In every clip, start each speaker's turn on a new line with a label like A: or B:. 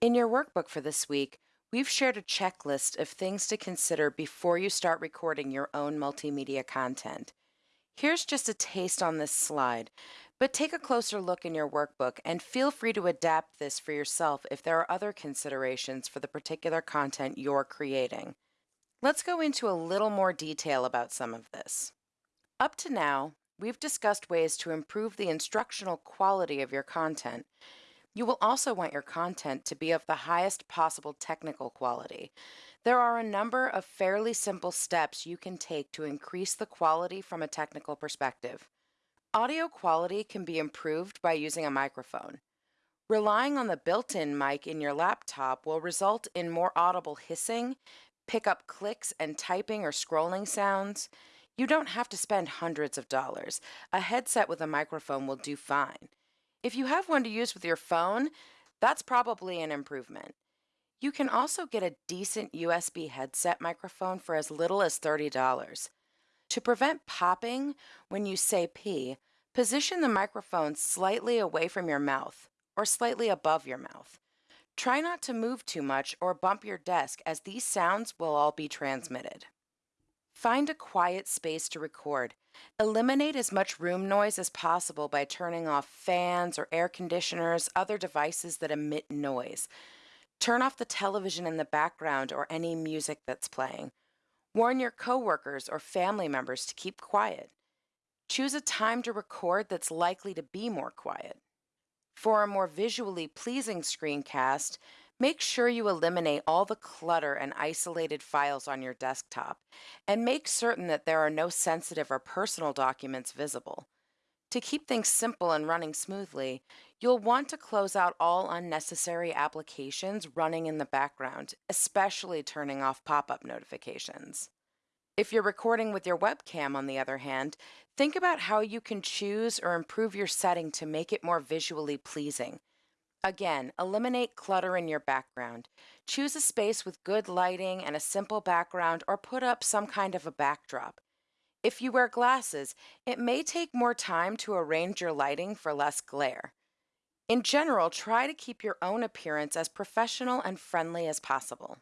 A: In your workbook for this week, we've shared a checklist of things to consider before you start recording your own multimedia content. Here's just a taste on this slide, but take a closer look in your workbook and feel free to adapt this for yourself if there are other considerations for the particular content you're creating. Let's go into a little more detail about some of this. Up to now, we've discussed ways to improve the instructional quality of your content. You will also want your content to be of the highest possible technical quality. There are a number of fairly simple steps you can take to increase the quality from a technical perspective. Audio quality can be improved by using a microphone. Relying on the built-in mic in your laptop will result in more audible hissing, pick up clicks and typing or scrolling sounds. You don't have to spend hundreds of dollars. A headset with a microphone will do fine. If you have one to use with your phone, that's probably an improvement. You can also get a decent USB headset microphone for as little as $30. To prevent popping when you say P, position the microphone slightly away from your mouth or slightly above your mouth. Try not to move too much or bump your desk as these sounds will all be transmitted. Find a quiet space to record. Eliminate as much room noise as possible by turning off fans or air conditioners, other devices that emit noise. Turn off the television in the background or any music that's playing. Warn your coworkers or family members to keep quiet. Choose a time to record that's likely to be more quiet. For a more visually pleasing screencast, make sure you eliminate all the clutter and isolated files on your desktop, and make certain that there are no sensitive or personal documents visible. To keep things simple and running smoothly, you'll want to close out all unnecessary applications running in the background, especially turning off pop-up notifications. If you're recording with your webcam, on the other hand, think about how you can choose or improve your setting to make it more visually pleasing. Again, eliminate clutter in your background. Choose a space with good lighting and a simple background or put up some kind of a backdrop. If you wear glasses, it may take more time to arrange your lighting for less glare. In general, try to keep your own appearance as professional and friendly as possible.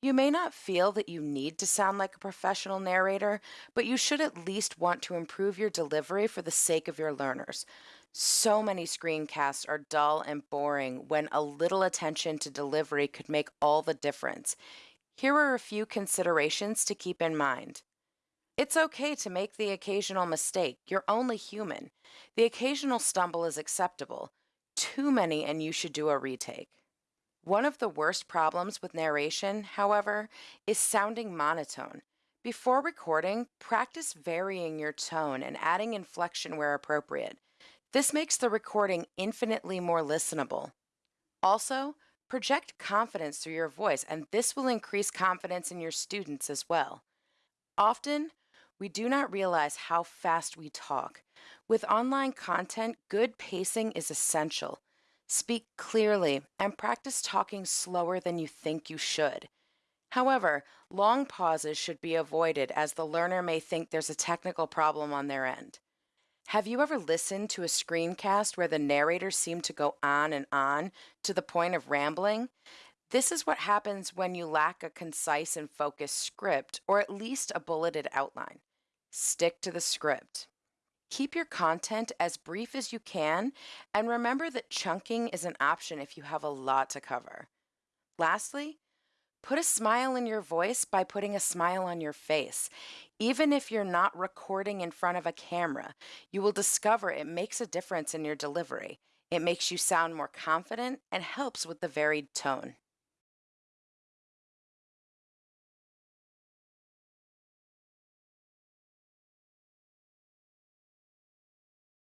A: You may not feel that you need to sound like a professional narrator, but you should at least want to improve your delivery for the sake of your learners. So many screencasts are dull and boring when a little attention to delivery could make all the difference. Here are a few considerations to keep in mind. It's okay to make the occasional mistake. You're only human. The occasional stumble is acceptable. Too many and you should do a retake. One of the worst problems with narration, however, is sounding monotone. Before recording, practice varying your tone and adding inflection where appropriate. This makes the recording infinitely more listenable. Also, project confidence through your voice, and this will increase confidence in your students as well. Often, we do not realize how fast we talk. With online content, good pacing is essential. Speak clearly and practice talking slower than you think you should. However, long pauses should be avoided as the learner may think there's a technical problem on their end. Have you ever listened to a screencast where the narrator seemed to go on and on to the point of rambling? This is what happens when you lack a concise and focused script, or at least a bulleted outline. Stick to the script. Keep your content as brief as you can, and remember that chunking is an option if you have a lot to cover. Lastly, put a smile in your voice by putting a smile on your face. Even if you're not recording in front of a camera, you will discover it makes a difference in your delivery. It makes you sound more confident and helps with the varied tone.